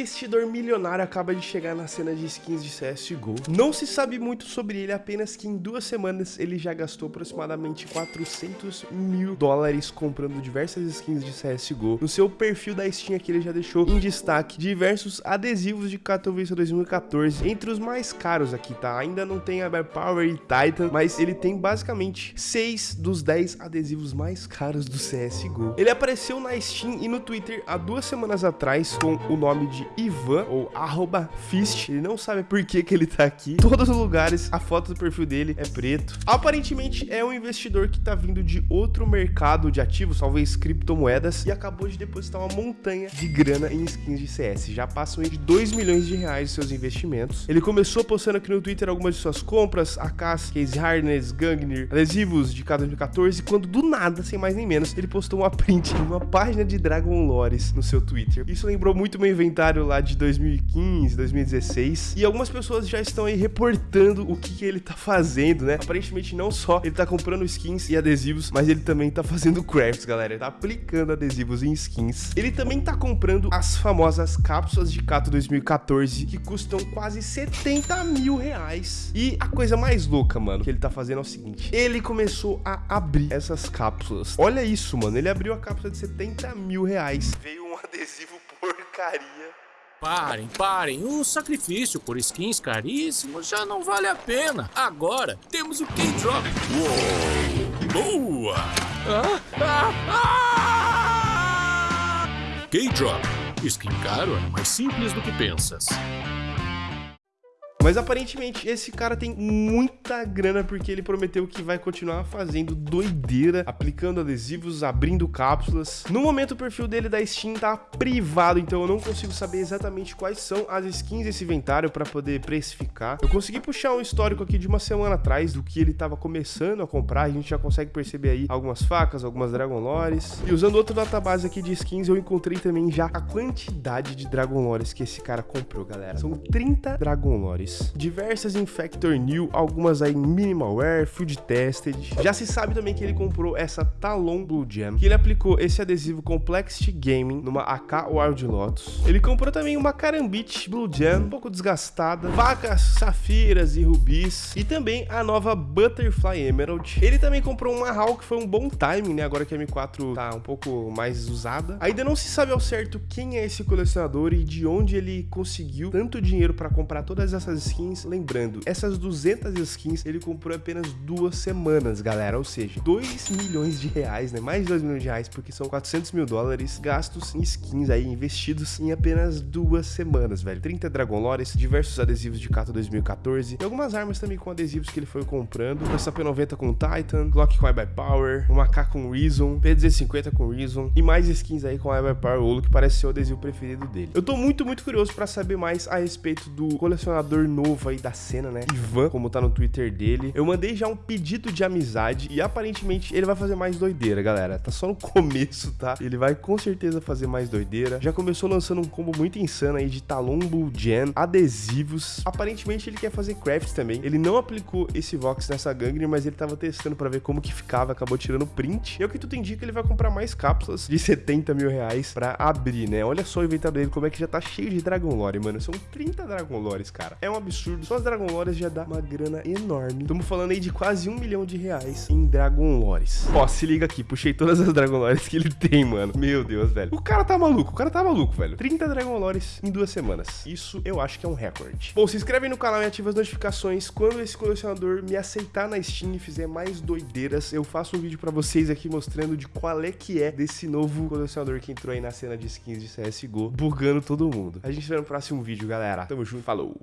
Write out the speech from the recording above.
investidor milionário acaba de chegar na cena de skins de CSGO. Não se sabe muito sobre ele, apenas que em duas semanas ele já gastou aproximadamente 400 mil dólares comprando diversas skins de CSGO. No seu perfil da Steam aqui ele já deixou em destaque diversos adesivos de Katowice 2014, entre os mais caros aqui, tá? Ainda não tem Power e Titan, mas ele tem basicamente 6 dos 10 adesivos mais caros do CSGO. Ele apareceu na Steam e no Twitter há duas semanas atrás com o nome de Ivan, ou arroba Fist. Ele não sabe por que, que ele tá aqui. Todos os lugares, a foto do perfil dele é preto. Aparentemente é um investidor que tá vindo de outro mercado de ativos, talvez criptomoedas, e acabou de depositar uma montanha de grana em skins de CS. Já passam de 2 milhões de reais seus investimentos. Ele começou postando aqui no Twitter algumas de suas compras, AKs, Case Harness, Gangnir, adesivos de K 2014, quando do nada, sem mais nem menos, ele postou uma print de uma página de Dragon Lores no seu Twitter. Isso lembrou muito meu inventário lá de 2015, 2016. E algumas pessoas já estão aí reportando o que, que ele tá fazendo, né? Aparentemente não só ele tá comprando skins e adesivos, mas ele também tá fazendo crafts, galera. Ele tá aplicando adesivos em skins. Ele também tá comprando as famosas cápsulas de Cato 2014, que custam quase 70 mil reais. E a coisa mais louca, mano, que ele tá fazendo é o seguinte. Ele começou a abrir essas cápsulas. Olha isso, mano. Ele abriu a cápsula de 70 mil reais. Veio um adesivo porcaria. Parem, parem. O sacrifício por skins caríssimos já não vale a pena. Agora temos o K-Drop. Boa! Ah, ah, ah! K-Drop. Skin caro é mais simples do que pensas. Mas aparentemente esse cara tem muita grana porque ele prometeu que vai continuar fazendo doideira, aplicando adesivos, abrindo cápsulas. No momento o perfil dele da Steam tá privado, então eu não consigo saber exatamente quais são as skins desse inventário para poder precificar. Eu consegui puxar um histórico aqui de uma semana atrás do que ele tava começando a comprar, a gente já consegue perceber aí algumas facas, algumas Dragon Lores. E usando outro database aqui de skins, eu encontrei também já a quantidade de Dragon Lores que esse cara comprou, galera. São 30 Dragon Lores diversas em Factor New, algumas aí Minimalware, Field Tested. Já se sabe também que ele comprou essa Talon Blue Gem, que ele aplicou esse adesivo Complexity Gaming numa AK Wild Lotus. Ele comprou também uma Karambit Blue Gem, um pouco desgastada, vacas, safiras e rubis, e também a nova Butterfly Emerald. Ele também comprou uma HAL que foi um bom timing, né, agora que a M4 tá um pouco mais usada. Ainda não se sabe ao certo quem é esse colecionador e de onde ele conseguiu tanto dinheiro para comprar todas essas skins. Lembrando, essas 200 skins ele comprou apenas duas semanas, galera. Ou seja, 2 milhões de reais, né? Mais de 2 milhões de reais, porque são 400 mil dólares gastos em skins aí, investidos em apenas duas semanas, velho. 30 Dragon Lores, diversos adesivos de Kato 2014 e algumas armas também com adesivos que ele foi comprando. Essa P90 com Titan, Glock com by Power, uma K com Reason, P250 com Reason e mais skins aí com by Power Olo, que parece ser o adesivo preferido dele. Eu tô muito, muito curioso para saber mais a respeito do colecionador novo aí da cena, né? Ivan, como tá no Twitter dele. Eu mandei já um pedido de amizade e aparentemente ele vai fazer mais doideira, galera. Tá só no começo, tá? Ele vai com certeza fazer mais doideira. Já começou lançando um combo muito insano aí de Talon Bull Gen, adesivos. Aparentemente ele quer fazer crafts também. Ele não aplicou esse Vox nessa Gangrene, mas ele tava testando pra ver como que ficava, acabou tirando print. E é o que tudo indica que ele vai comprar mais cápsulas de 70 mil reais pra abrir, né? Olha só o inventário dele, como é que já tá cheio de Dragon Lore, mano. São 30 Dragon Lores, cara. É um absurdo. Só as Dragon Lores já dá uma grana enorme. Estamos falando aí de quase um milhão de reais em Dragon Lores. Ó, se liga aqui, puxei todas as Dragon Lores que ele tem, mano. Meu Deus, velho. O cara tá maluco, o cara tá maluco, velho. 30 Dragon Lores em duas semanas. Isso eu acho que é um recorde. Bom, se inscreve no canal e ativa as notificações. Quando esse colecionador me aceitar na Steam e fizer mais doideiras, eu faço um vídeo pra vocês aqui mostrando de qual é que é desse novo colecionador que entrou aí na cena de skins de CSGO, bugando todo mundo. A gente se vê no próximo vídeo, galera. Tamo junto, falou!